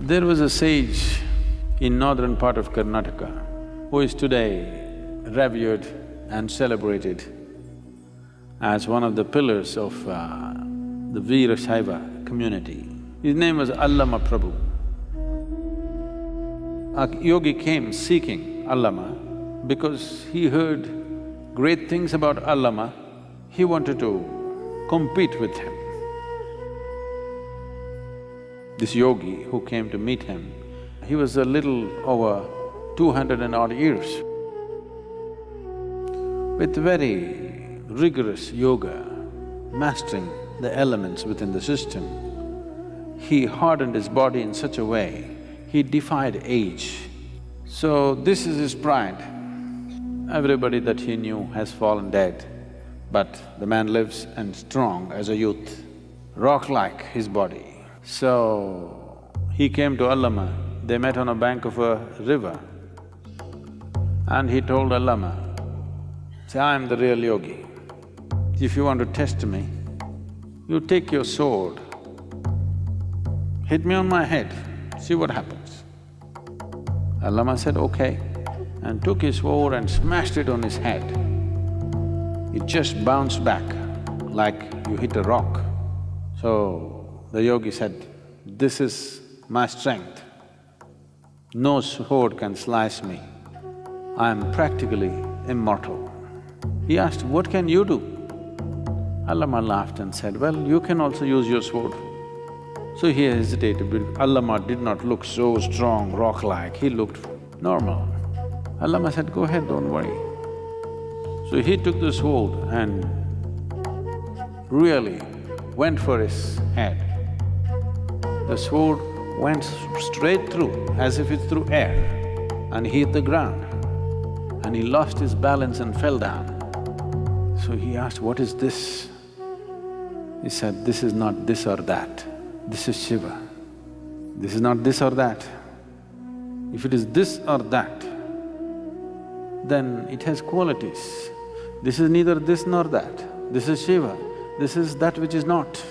There was a sage in northern part of Karnataka who is today revered and celebrated as one of the pillars of uh, the Veera Shaiva community. His name was Allama Prabhu. A yogi came seeking Allama because he heard great things about Allama, he wanted to compete with him. This yogi who came to meet him, he was a little over two hundred and odd years. With very rigorous yoga, mastering the elements within the system, he hardened his body in such a way, he defied age. So this is his pride. Everybody that he knew has fallen dead, but the man lives and strong as a youth, rock-like his body. So, he came to Allama, they met on a bank of a river. And he told Allama, say, I am the real yogi. If you want to test me, you take your sword, hit me on my head, see what happens. Allama said, okay, and took his sword and smashed it on his head. It just bounced back like you hit a rock. So, the yogi said, this is my strength. No sword can slice me. I am practically immortal. He asked, what can you do? Allama laughed and said, well, you can also use your sword. So he hesitated, but Allama did not look so strong, rock-like, he looked normal. Allama said, go ahead, don't worry. So he took the sword and really went for his head. The sword went straight through as if it's through air and hit the ground and he lost his balance and fell down. So he asked, what is this? He said, this is not this or that, this is Shiva. This is not this or that. If it is this or that, then it has qualities. This is neither this nor that. This is Shiva, this is that which is not.